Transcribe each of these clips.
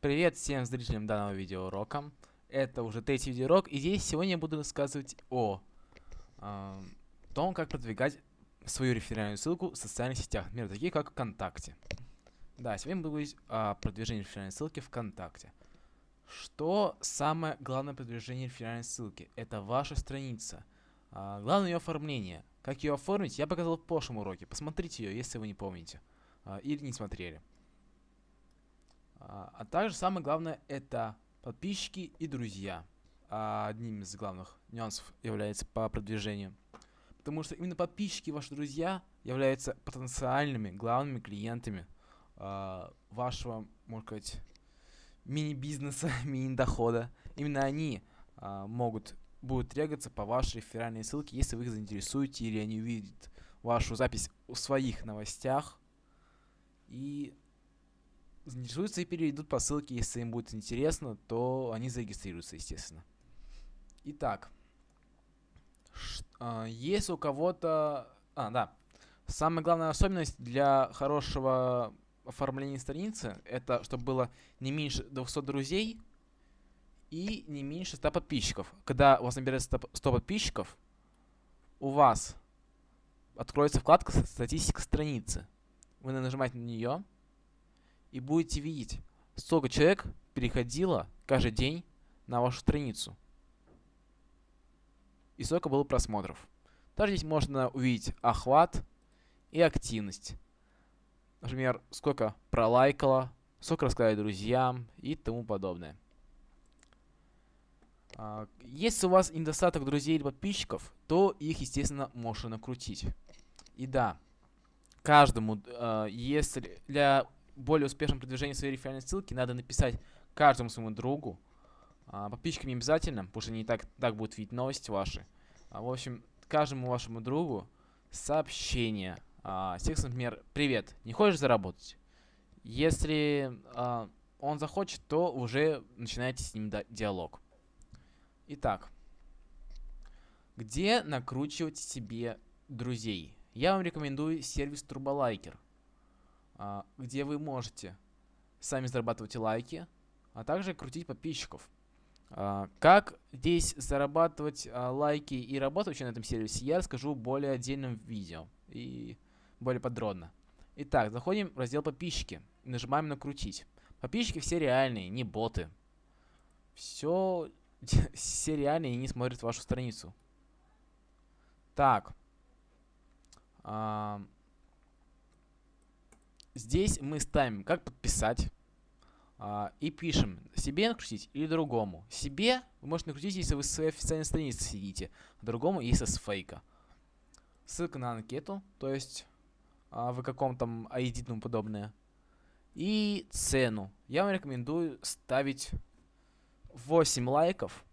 Привет всем зрителям данного видеоурока. Это уже третий видеоурок, и здесь сегодня я буду рассказывать о э, том, как продвигать свою реферальную ссылку в социальных сетях, например, такие как ВКонтакте. Да, сегодня буду говорить о продвижении реферальной ссылки ВКонтакте. Что самое главное продвижение реферальной ссылки? Это ваша страница. А, главное ее оформление. Как ее оформить, я показал в прошлом уроке. Посмотрите ее, если вы не помните. А, или не смотрели. А, а также самое главное это подписчики и друзья. А одним из главных нюансов является по продвижению. Потому что именно подписчики, ваши друзья, являются потенциальными главными клиентами э, вашего, можно сказать, мини-бизнеса, мини-дохода. Именно они могут, будут трегаться по вашей реферальной ссылке, если вы их заинтересуете или они увидят вашу запись в своих новостях. И заинтересуются и перейдут по ссылке, если им будет интересно, то они зарегистрируются, естественно. Итак, э, если у кого-то... А, да. Самая главная особенность для хорошего оформления страницы, это чтобы было не меньше 200 друзей и не меньше 100 подписчиков. Когда у вас набирается 100 подписчиков, у вас откроется вкладка «Статистика страницы». Вы нажимаете на нее, и будете видеть, сколько человек переходило каждый день на вашу страницу. И сколько было просмотров. Также здесь можно увидеть охват и активность. Например, сколько пролайкало, сколько рассказали друзьям и тому подобное. А, если у вас недостаток друзей или подписчиков, то их, естественно, можно накрутить. И да, каждому, а, если для более успешном продвижении своей реферальной ссылки надо написать каждому своему другу. А, подписчикам не обязательно, потому что они так, так будут видеть новости ваши. А, в общем, каждому вашему другу сообщение. А, текст, например, «Привет, не хочешь заработать?» Если а, он захочет, то уже начинаете с ним диалог. Итак, где накручивать себе друзей? Я вам рекомендую сервис Турболайкер. А, где вы можете сами зарабатывать лайки, а также крутить подписчиков. А, как здесь зарабатывать а, лайки и работать вообще на этом сервисе, я расскажу в более отдельном видео и более подробно. Итак, заходим в раздел подписчики нажимаем на крутить. Подписчики все реальные, не боты. Все, все реальные и не смотрят вашу страницу. Так. А, Здесь мы ставим, как подписать. А, и пишем, себе накрутить или другому. Себе вы можете накрутить, если вы с своей официальной страницы сидите. Другому, если с фейка. Ссылка на анкету, то есть а, вы каком-то ID и тому подобное. И цену. Я вам рекомендую ставить 8 лайков.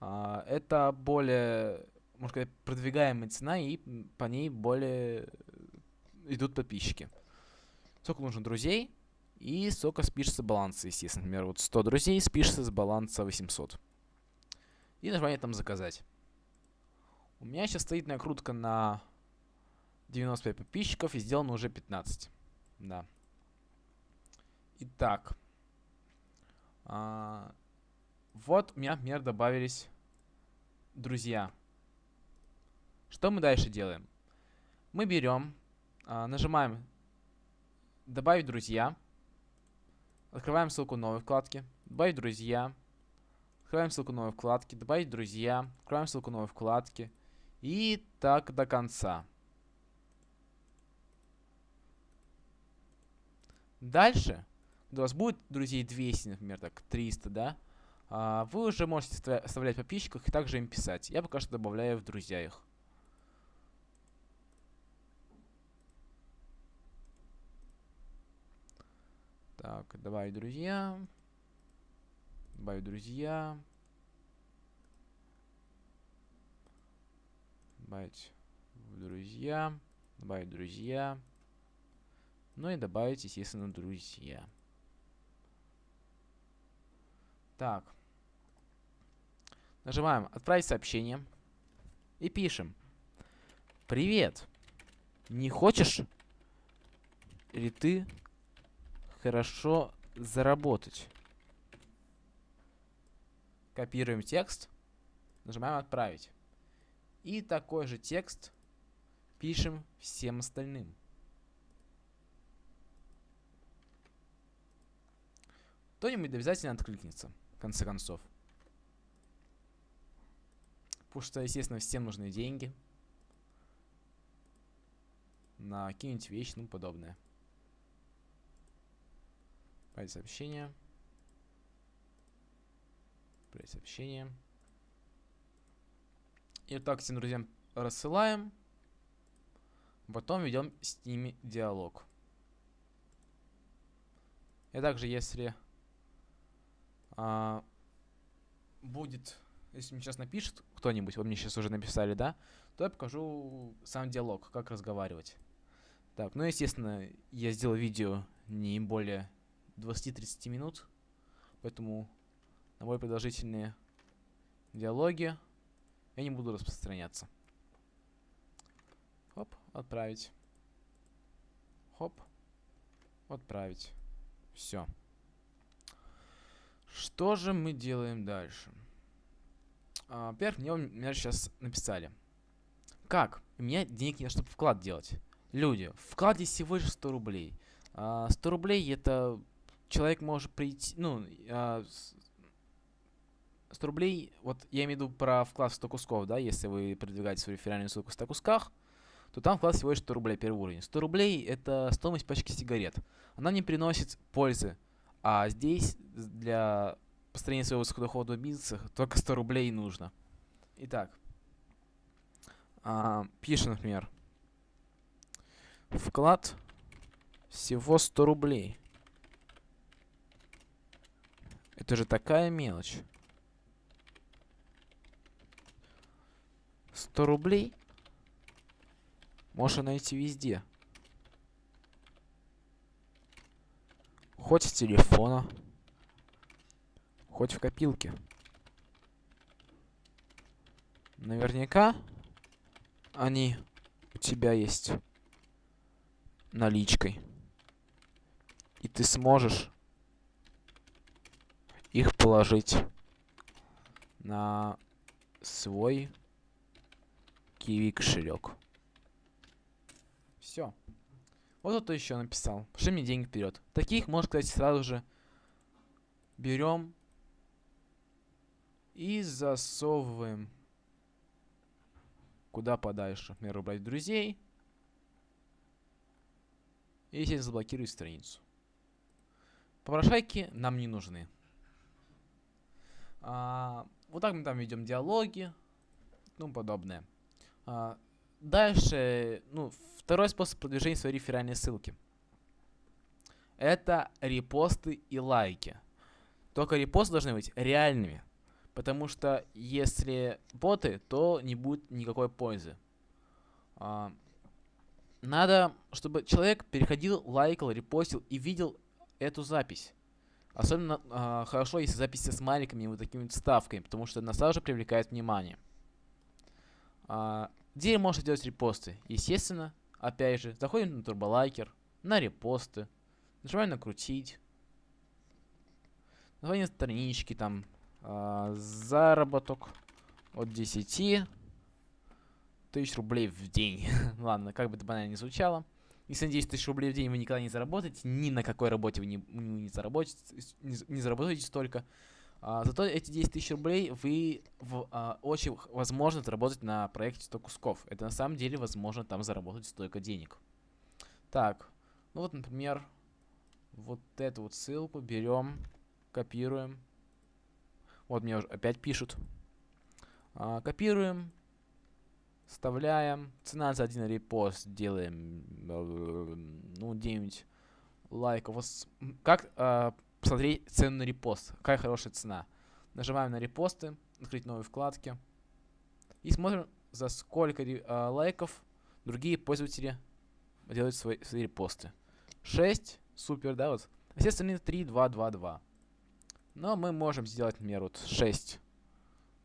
А, это более, можно сказать, продвигаемая цена, и по ней более идут подписчики сколько нужно друзей и сколько спишется баланса, естественно. Например, вот 100 друзей спишется с баланса 800. И нажимаем там заказать. У меня сейчас стоит накрутка на 95 подписчиков и сделано уже 15. Да. Итак. А, вот у меня, например, добавились друзья. Что мы дальше делаем? Мы берем, а, нажимаем Добавить друзья. Открываем ссылку новой вкладки. Добавить друзья. Открываем ссылку новой вкладки. Добавить друзья. Открываем ссылку новой вкладки. И так до конца. Дальше, когда у вас будет друзей 200, например, так, 300, да, а, вы уже можете оставлять подписчиков и также им писать. Я пока что добавляю в друзья их. Так, добавить друзья. Добавить друзья. Добавить друзья. Добавить друзья. Ну и добавить, естественно, друзья. Так. Нажимаем «Отправить сообщение» и пишем. Привет! Не хочешь ли ты хорошо заработать. Копируем текст. Нажимаем «Отправить». И такой же текст пишем всем остальным. Кто-нибудь обязательно откликнется, в конце концов. Потому что, естественно, всем нужны деньги. На какие-нибудь вещи, ну, подобное. Отправить сообщение. Отправить сообщение. И вот так всем друзьям рассылаем. Потом ведем с ними диалог. И также, если а, будет, если мне сейчас напишет кто-нибудь, вы мне сейчас уже написали, да, то я покажу сам диалог, как разговаривать. Так, ну, естественно, я сделал видео не более 20-30 минут, поэтому на более продолжительные диалоги я не буду распространяться. Хоп, отправить. Хоп, отправить. Все. Что же мы делаем дальше? А, Во-первых, мне, мне сейчас написали. Как? У меня денег нет, чтобы вклад делать. Люди, вклад здесь всего лишь 100 рублей. А, 100 рублей это человек может прийти, ну, а, 100 рублей, вот я имею в виду про вклад в 100 кусков, да, если вы продвигаете свою реферальную ссылку в 100 кусках, то там вклад всего лишь 100 рублей первый уровень. 100 рублей это стоимость пачки сигарет. Она не приносит пользы. А здесь для построения своего высокодоходного бизнеса только 100 рублей нужно. Итак, а, пишем, например, вклад всего 100 рублей. Это же такая мелочь. 100 рублей можно найти везде. Хоть с телефона, хоть в копилке. Наверняка они у тебя есть наличкой. И ты сможешь их положить на свой Киви кошелек. Все. Вот кто еще написал. Пошли мне деньги вперед. Таких, можно сказать, сразу же берем и засовываем куда подальше. Например, убрать друзей. И, естественно, заблокировать страницу. Попрошайки нам не нужны. А, вот так мы там ведем диалоги, ну подобное. А, дальше, ну, второй способ продвижения своей реферальной ссылки. Это репосты и лайки. Только репосты должны быть реальными. Потому что если боты, то не будет никакой пользы. А, надо, чтобы человек переходил, лайкал, репостил и видел эту запись. Особенно а, хорошо, если записи с маленькими вот такими вот ставками, потому что она сразу же привлекает внимание. А, где можно делать репосты? Естественно, опять же, заходим на турболайкер, на репосты, нажимаем накрутить, название странички, там, а, заработок от 10 тысяч рублей в день. Ладно, как бы это банально не звучало. Если на 10 тысяч рублей в день вы никогда не заработаете, ни на какой работе вы не, не, заработаете, не, не заработаете столько, а, зато эти 10 тысяч рублей вы в, а, очень возможно заработать на проекте 100 кусков. Это на самом деле возможно там заработать столько денег. Так, ну вот, например, вот эту вот ссылку берем, копируем. Вот мне уже опять пишут. А, копируем, вставляем. Цена за один репост делаем, э, ну, 9 лайков. Как а, посмотреть цену на репост. Какая хорошая цена. Нажимаем на репосты, открыть новые вкладки. И смотрим, за сколько э, лайков другие пользователи делают свои, свои репосты. 6, супер, да, вот. Все остальные 3, 2, 2, 2. Но мы можем сделать, например, вот 6.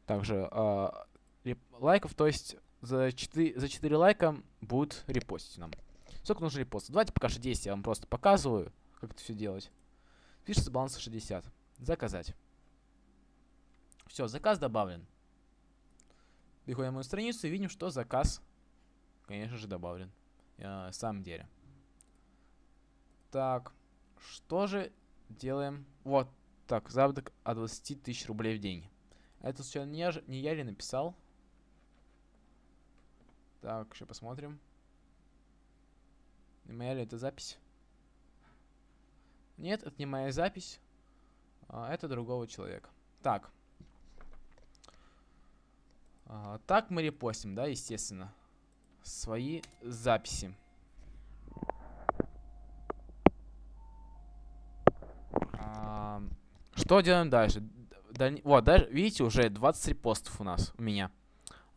Также э, лайков, то есть за 4, за 4 лайка будут репостить нам. Сколько нужно репостов? Давайте пока что 10 я вам просто показываю, как это все делать. Пишется баланс 60. Заказать. Все, заказ добавлен. Переходим на мою страницу и видим, что заказ, конечно же, добавлен. Э, в самом деле. Так, что же делаем? Вот, так, заработок от 20 тысяч рублей в день. Это все не я, не я ли написал? Так, еще посмотрим. Моя ли это запись? Нет, это не моя запись. А, это другого человека. Так. А, так мы репостим, да, естественно. Свои записи. А, что делаем дальше? Даль... Вот, даже, видите, уже 20 репостов у нас, у меня.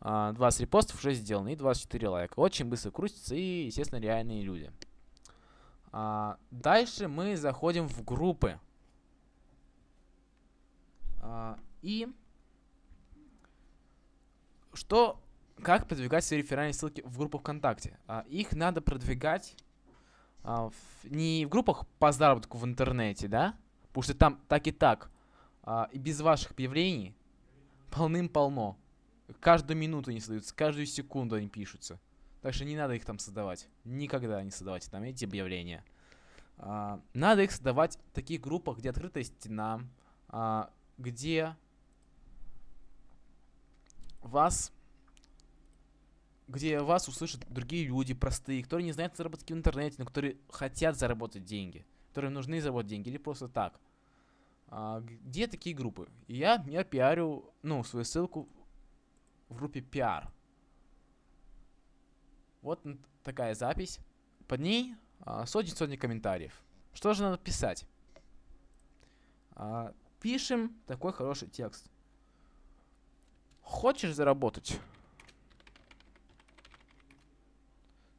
20 репостов уже сделаны и 24 лайка. Очень быстро крутится и, естественно, реальные люди. А, дальше мы заходим в группы. А, и что, как продвигать свои реферальные ссылки в группах ВКонтакте? А, их надо продвигать а, в, не в группах по заработку в интернете, да? Потому что там так и так. А, и без ваших объявлений полным-полно. Каждую минуту они создаются, каждую секунду они пишутся. Так что не надо их там создавать. Никогда не создавайте там эти объявления. А, надо их создавать в таких группах, где открытая стена, а, где вас где вас услышат другие люди простые, которые не знают заработки в интернете, но которые хотят заработать деньги, которые нужны заработать деньги или просто так. А, где такие группы? я, я пиарю, ну, свою ссылку в группе пиар. Вот такая запись. Под ней а, сотни-сотни комментариев. Что же надо писать? А, пишем такой хороший текст. Хочешь заработать?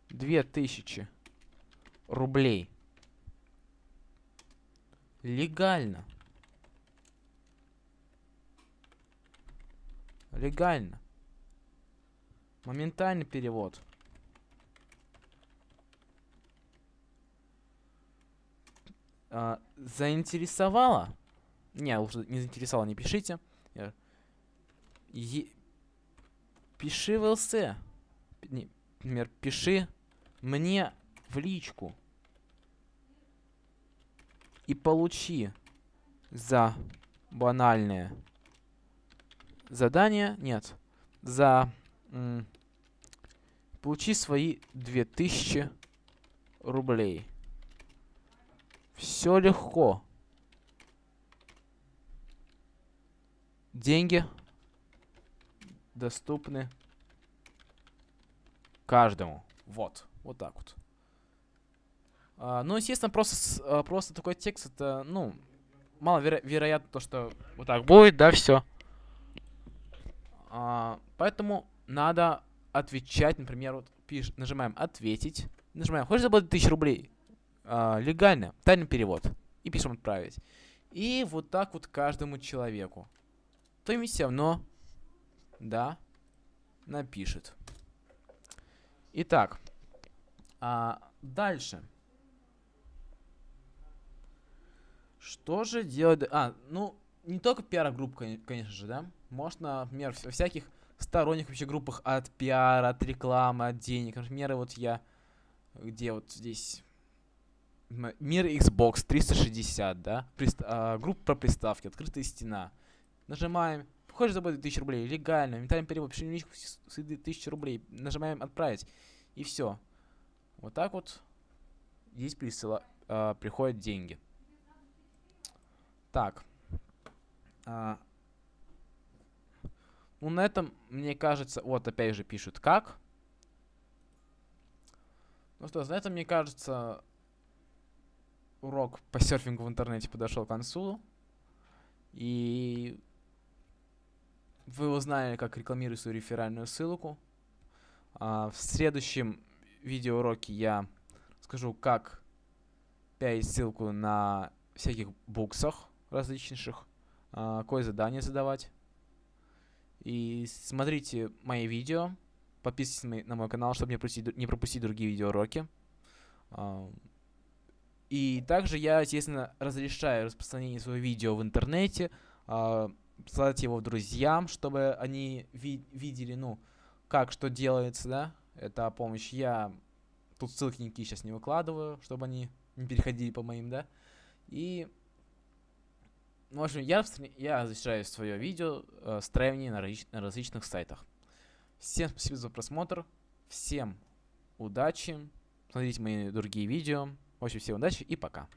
Две тысячи рублей. Легально. Легально. Моментальный перевод. А, заинтересовало? Не, лучше не заинтересовало, не пишите. Е пиши в ЛС. Например, пиши мне в личку. И получи за банальное задание. Нет. За... Получи свои 2000 рублей. Все легко. Деньги доступны каждому. Вот. Вот так вот. А, ну, естественно, просто, а, просто такой текст, это, ну, мало веро вероятно то, что вот так будет, да, все. А, поэтому надо отвечать, например, вот пиш, нажимаем «Ответить», нажимаем «Хочешь заплатить тысячу рублей?» а, Легально, тайный перевод. И пишем «Отправить». И вот так вот каждому человеку. То им все равно, да, напишет. Итак, а, дальше. Что же делать? А, ну, не только пиар-групп, конечно же, да? Можно, например, всяких сторонних вообще группах от пиара, от рекламы, от денег. Например, вот я, где вот здесь Мир Xbox 360, да? Прист а, группа про приставки, открытая стена. Нажимаем, хочешь заплатить 1000 рублей, легально, ментальный перевод, пиши личку с 1000 рублей, нажимаем отправить, и все. Вот так вот здесь присыла, а, приходят деньги. Так. А, ну, на этом, мне кажется, вот опять же пишут как. Ну что, на этом, мне кажется, урок по серфингу в интернете подошел к концу. И вы узнали, как рекламировать свою реферальную ссылку. А, в следующем видеоуроке я скажу, как пять ссылку на всяких буксах различных, а, какое задание задавать. И смотрите мои видео, подписывайтесь на мой канал, чтобы не пропустить, не пропустить другие видеоуроки. А, и также я, естественно, разрешаю распространение своего видео в интернете, а, Посылать его друзьям, чтобы они ви видели, ну, как что делается, да. Это помощь. Я тут ссылки никакие сейчас не выкладываю, чтобы они не переходили по моим, да. И, в общем, я, я защищаю свое видео э, строение на, различ на различных сайтах. Всем спасибо за просмотр. Всем удачи. Смотрите мои другие видео. В общем, всем удачи и пока.